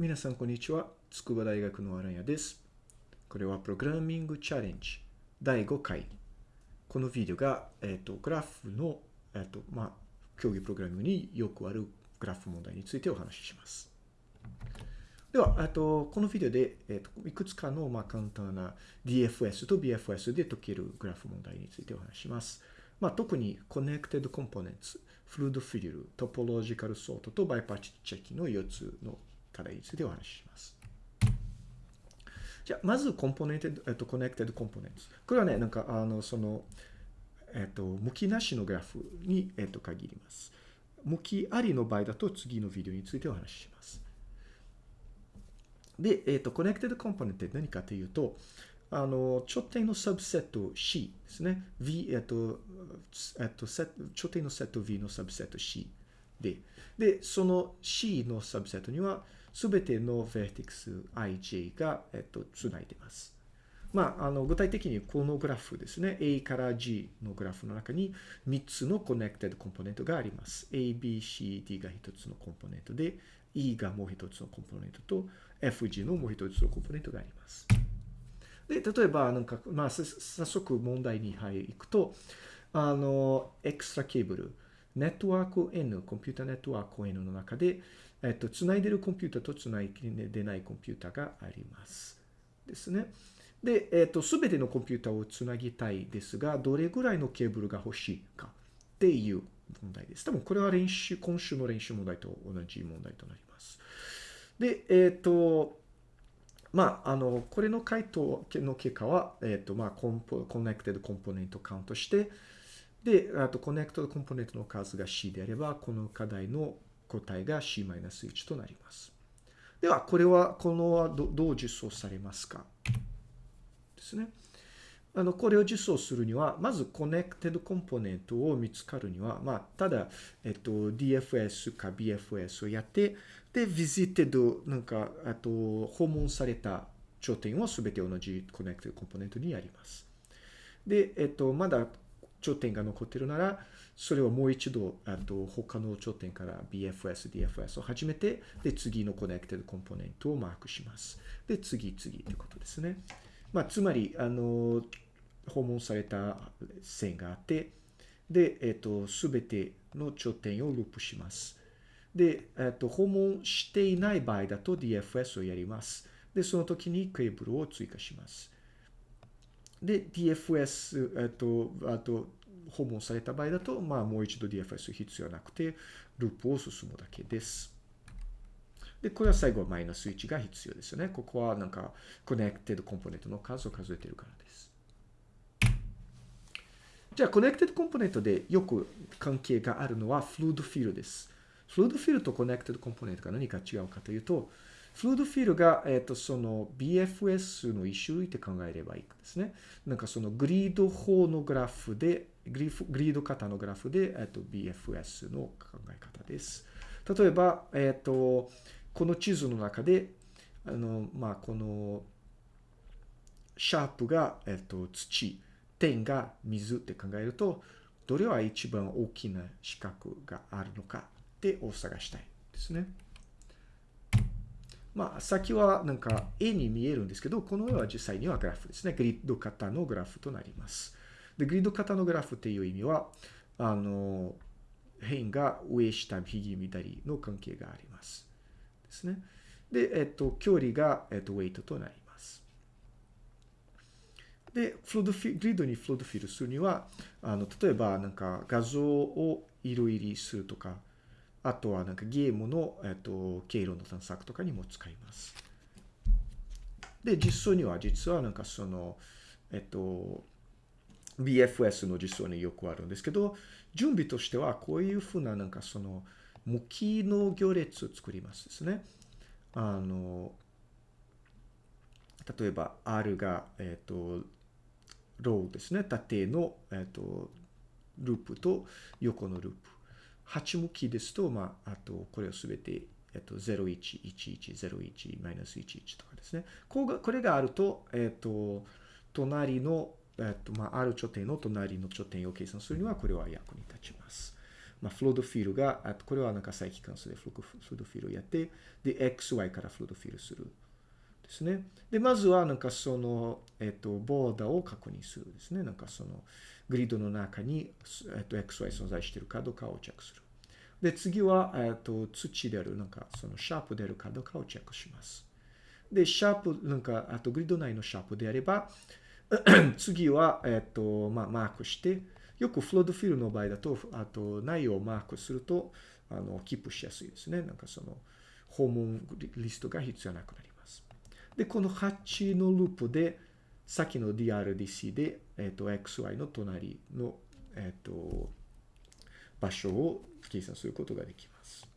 皆さん、こんにちは。筑波大学のアランヤです。これはプログラミングチャレンジ第5回。このビデオが、えっ、ー、と、グラフの、えっ、ー、と、まあ、競技プログラミングによくあるグラフ問題についてお話しします。では、あとこのビデオで、えーと、いくつかの、まあ、簡単な DFS と BFS で解けるグラフ問題についてお話します。まあ、特に Connected Components、Fluid Fill、Topological Sort と Bypatch Checking の4つの課題についてお話しします。じゃあ、まずコンポネント、えっと、Connected Components。これはね、なんか、あの、その、えっと、向きなしのグラフに、えっと、限ります。向きありの場合だと次のビデオについてお話しします。で、えっと、Connected Component って何かというと、あの、頂点のサブセット C ですね。V、えっと、えっと、頂点のセット V のサブセット C で、で、その C のサブセットには、すべての vertex ij が、えっと、つないでます。まあ、あの、具体的にこのグラフですね。A から G のグラフの中に3つの connected コンポネントがあります。A, B, C, D が1つのコンポネントで、E がもう1つのコンポネントと、F, G のもう1つのコンポネントがあります。で、例えば、なんか、まあ、早速問題に入いくと、あの、エクストラケーブル、ネットワーク N、コンピュータネットワーク N の中で、えっと、つないでるコンピュータとつないでないコンピュータがあります。ですね。で、えっと、すべてのコンピュータをつなぎたいですが、どれぐらいのケーブルが欲しいかっていう問題です。多分これは練習、今週の練習問題と同じ問題となります。で、えっと、まあ、あの、これの回答の結果は、えっと、まあ、コンポ、 connected component カウントして、で、あと、 connect component の数が C であれば、この課題の答えが C-1 となります。では、これは、このどどう実装されますか？ですね。あの、これを実装するには、まず、 connected component を見つかるには、まあ、ただ、えっと、DFS か BFS をやって、で、visited、なんか、あと、訪問された頂点をすべて同じ connected component にやります。で、えっと、まだ頂点が残ってるなら、それをもう一度、あと他の頂点から BFS、DFS を始めて、で、次の connected component をマークします。で、次、次ということですね。まあ、つまり、あの、訪問された線があって、で、えっ、と、すべての頂点をループします。で、えっ、と、訪問していない場合だと DFS をやります。で、その時にケーブルを追加します。で、DFS、えっと、あと、訪問された場合だと、まあ、もう一度 DFS 必要なくて、ループを進むだけです。で、これは最後はマイナス1が必要ですよね。ここはなんか、connected component の数を数えてるからです。じゃあ、 connected component でよく関係があるのは、 flood fill です。 flood fill と connected component が何か違うかというと、 flood fill が、えっ、ー、と、その BFS の一種類って考えればいいですね。なんかその grid 法のグラフで、グリ grid 型のグラフで、えっ、ー、と、BFS の考え方です。例えば、えっ、ー、と、この地図の中で、あの、まあ、この、シャープが、えっ、と、土、点が水って考えると、どれは一番大きな四角があるのかってを探したいですね。まあ、先はなんか絵に見えるんですけど、この絵は実際にはグラフですね。グリッド型のグラフとなります。で、グリッド型のグラフっていう意味は、あの、辺が上下右左の関係があります。ですね。で、えっと、距離が、えっと、ウェイトとなります。で、フロードフィグリッドにフロードフィルするには、あの、例えばなんか画像を色入りするとか、あとはなんかゲームの、えっと、経路の探索とかにも使います。で、実装には実はなんかその、えっと、BFS の実装によくあるんですけど、準備としてはこういうふうななんかその、向きの行列を作りますですね。あの、例えば R が、えっと、ローですね。縦の、えっと、ループと横のループ。8向きですと、まあ、あと、これをすべて、えっと、011101マイナス11とかですね。こうがこれがあると、えっと、隣の、えっと、まあ、ある頂点の隣の頂点を計算するには、これは役に立ちます。まあ、フロードフィールが、あとこれはなんか再帰関数でフロードフィールをやって、で、xy からフロードフィールする。ですね。で、まずはなんかその、えっと、ボーダーを確認するですね。なんかその、グリッドの中に、えっと、xy 存在しているかどうかをチェックする。で、次は、えっと、土である、なんかそのシャープであるかどうかをチェックします。で、シャープ、なんか、あとグリッド内のシャープであれば、次は、えっと、まあ、マークして、よくフロードフィルの場合だと、あと内容をマークすると、あの、キープしやすいですね。なんかその、訪問リストが必要なくなります。で、この8のループで、さっきの DRDC で、えっと、XY の隣の、えっと、場所を計算することができます。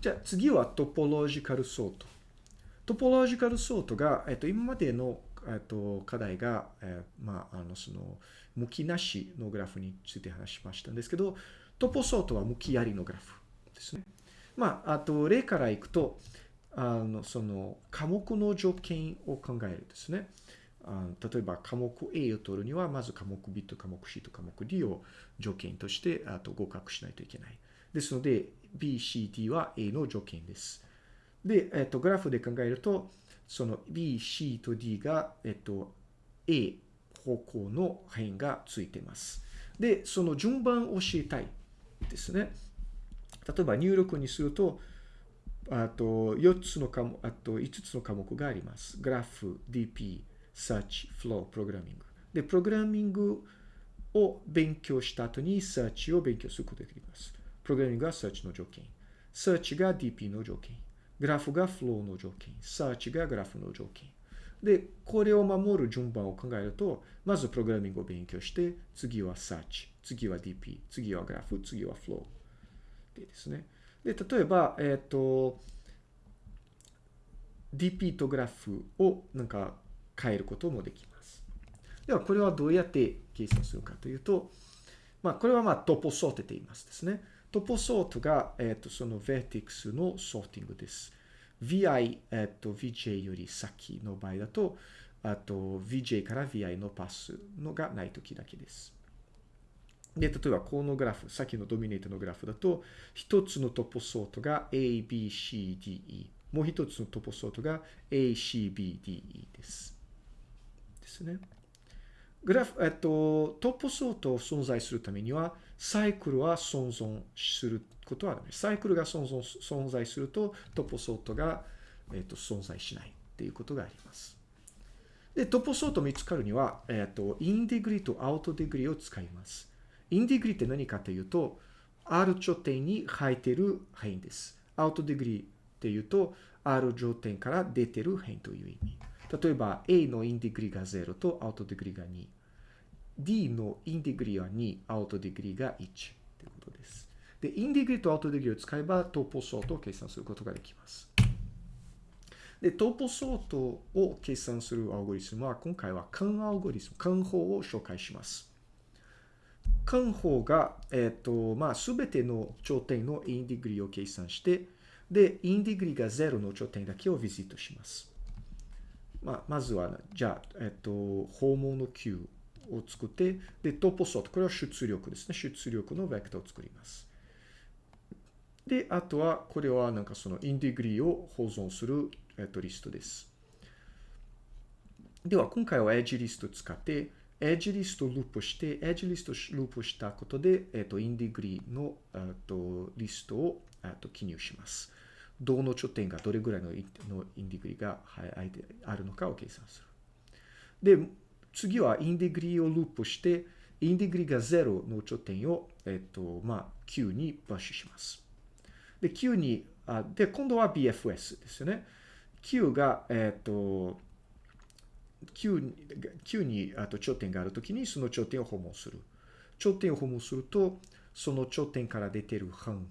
じゃあ次はトポロジカルソート。トポロジカルソートが、えっと、今までの、えっと、課題が、えー、まあ、あの、その、向きなしのグラフについて話しましたんですけど、トポソートは向きありのグラフですね。まあ、あと、例からいくと、あの、その、科目の条件を考えるですね。あ例えば、科目 A を取るには、まず科目 B と科目 C と科目 D を条件として、あと合格しないといけない。ですので、B、C、D は A の条件です。で、えっと、グラフで考えると、その B、C と D が、えっと、A 方向の辺がついてます。で、その順番を知りたいですね。例えば入力にすると、あと4つの科目、あと5つの科目があります。グラフ、DP、Search、Flow、プログラミング。で、プログラミングを勉強した後に Search を勉強することができます。プログラミングが Search の条件。Search が DP の条件。グラフが Flow の条件。Search がグラフの条件。で、これを守る順番を考えると、まずプログラミングを勉強して、次は Search、次は DP、次はグラフ、次は Flow。でですね。で、例えば、えっ、ー、と、DP とグラフをなんか変えることもできます。では、これはどうやって計算するかというと、まあ、これはまあトポソーテと言いますですね。トポソートが、えっ、ー、と、その vertex のソーティングです。vi、えっ、ー、と、vj より先の場合だと、あと、vj から vi のパスのがないときだけです。で、例えばこのグラフ、さっきのドミネートのグラフだと、一つのトポソートが a, b, c, d, e。もう一つのトポソートが a, c, b, d, e です。ですね。グラフ、えっと、トポソートを存在するためには、サイクルは存存することはダメ。サイクルが存存存在すると、トポソートが、えっと、存在しないっていうことがあります。で、トポソート見つかるには、えっと、インディグリとアウトディグリを使います。indegree って何かというと、R 頂点に入っている範囲です。アウトディグリっていうと、R 頂点から出てる範囲という意味。例えば A の indegree が0と outdegree が2。D のインディグリは2、アウトディグリが1ということです。で、 indegree と outdegree を使えば topo sort を計算することができます。で、 topo sort を計算するアルゴリズムは今回は Kahn アルゴリズム、 Kahn 法を紹介します。間法が、えっ、ー、と、まあ、すべての頂点のインディグリを計算して、で、インディグリが0の頂点だけをビジットします。まあ、まずは、じゃあ、えっ、ー、と、訪問の Q を作って、で、トポソート。これは出力ですね。出力のベクターを作ります。で、あとは、これはなんかそのインディグリを保存する、えっと、リストです。では、今回は edge list を使って、 edge list をループして、 edge list をループしたことで、えっと、 indegree の、えっと、リストを、えっと、記入します。どの頂点がどれぐらいの indegree があるのかを計算する。で、次は indegree をループして、 indegree が0の頂点を、えっと、まあ、 queue に push します。で、Q に、あで、今度は BFS ですよね。Q が、えっと、Q に Q にあと頂点があるときにその頂点を訪問する。頂点を訪問すると、その頂点から出てる範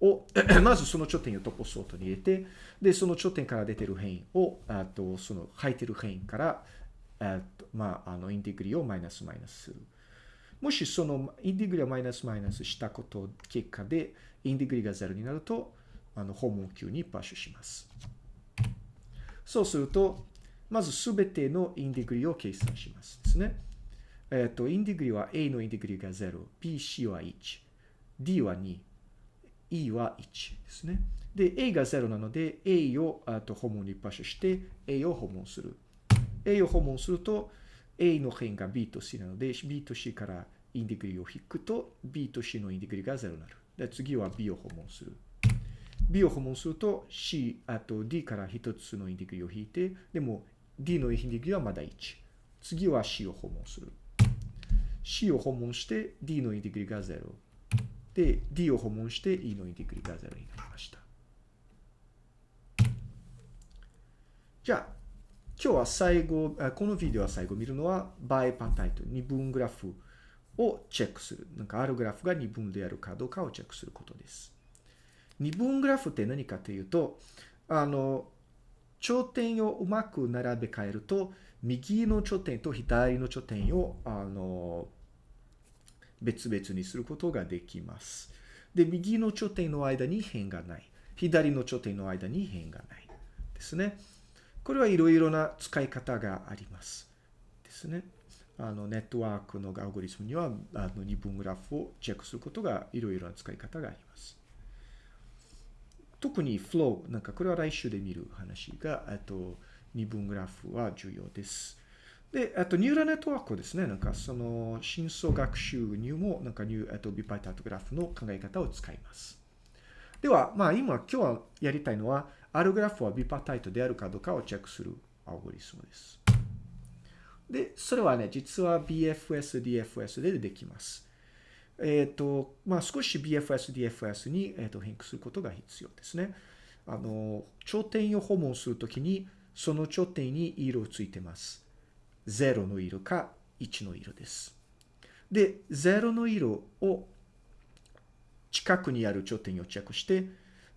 を、まずその頂点をトポソートに入れて、で、その頂点から出ている辺を、あと、その入っている辺から、えっと、まあ、あの、インティグリをマイナスマイナスする。もしそのインティグリをマイナスマイナスしたこと結果で、インティグリが0になると、あの、訪問級にパッシュします。そうすると、まずすべてのインティグリを計算しますですね。えっ、と、インディグリは A のインディグリが0、B、C は1、D は2、E は1ですね。で、A が0なので、A をあと訪問に場所して、A を訪問する。A を訪問すると、A の辺が B と C なので、B と C からインディグリを引くと、B と C のインディグリが0になる。で、次は B を訪問する。B を訪問すると C、あと D から1つのインディグリを引いて、でも D のインディグリはまだ1。次は C を訪問する。C を訪問して D のインディグリが0。で、D を訪問して E のインディグリが0になりました。じゃあ、今日は最後、このビデオは最後見るのは、バイパンタイト、二分グラフをチェックする。なんかあるグラフが二分であるかどうかをチェックすることです。二分グラフって何かというと、あの、頂点をうまく並べ替えると、右の頂点と左の頂点を、あの、別々にすることができます。で、右の頂点の間に辺がない。左の頂点の間に辺がない。ですね。これはいろいろな使い方があります。ですね。あの、ネットワークのアルゴリズムには、あの、二分グラフをチェックすることがいろいろな使い方があります。特に flow、なんかこれは来週で見る話が、あと、二分グラフは重要です。で、あと、ニューラネットワークですね。なんか、その、深層学習にも、なんか、ニュー、あと、ビパイタートグラフの考え方を使います。では、まあ、今、今日はやりたいのは、あるグラフはビパタイトであるかどうかをチェックするアルゴリズムです。で、それはね、実は BFS、DFS でできます。えっ、ー、と、まあ、少し BFS、DFS に、えーと、変化することが必要ですね。あの、頂点を訪問するときに、その頂点に色をついてます。0の色か1の色です。で、0の色を近くにある頂点をチェックして、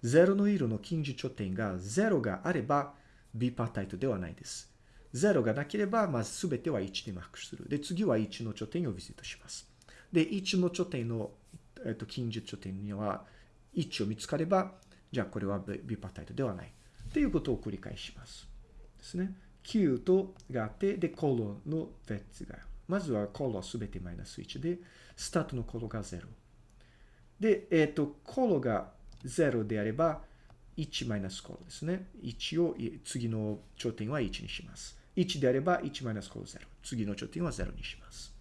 0の色の近似頂点が0があれば、ビパータイトではないです。0がなければ、まずすべては1でマークする。で、次は1の頂点をビジットします。で、1の頂点の、えっと、近似頂点には1を見つかれば、じゃあこれはビパタイトではない。ということを繰り返します。ですね。9とがあって、で、コロの別が。まずはコロすべてマイナス1で、スタートのコロが0。で、えっ、と、コロが0であれば、1マイナスコロですね。1を、次の頂点は1にします。1であれば、1マイナスコロ0。次の頂点は0にします。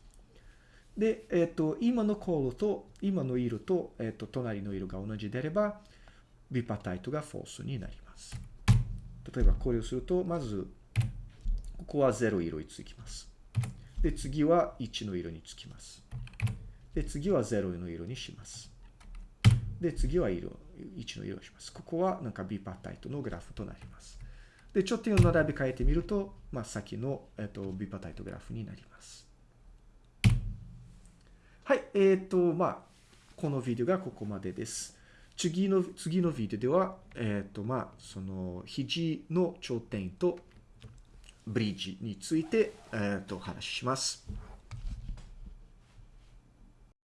で、えっ、ー、と、今のコロと、今の色と、えっ、ー、と、隣の色が同じであれば、ビパタイトがフォースになります。例えば、これをすると、まず、ここは0色につきます。で、次は1の色につきます。で、次は0の色にします。で、次は色、1の色をします。ここはなんかビパタイトのグラフとなります。で、頂点を並べ替えてみると、まあ、先の、えっと、ビパタイトグラフになります。はい、えっ、ー、と、まあ、このビデオがここまでです。次の、次のビデオでは、えっ、ー、と、まあ、その、肘の頂点とブリッジについて、えっ、ー、と、お話しします。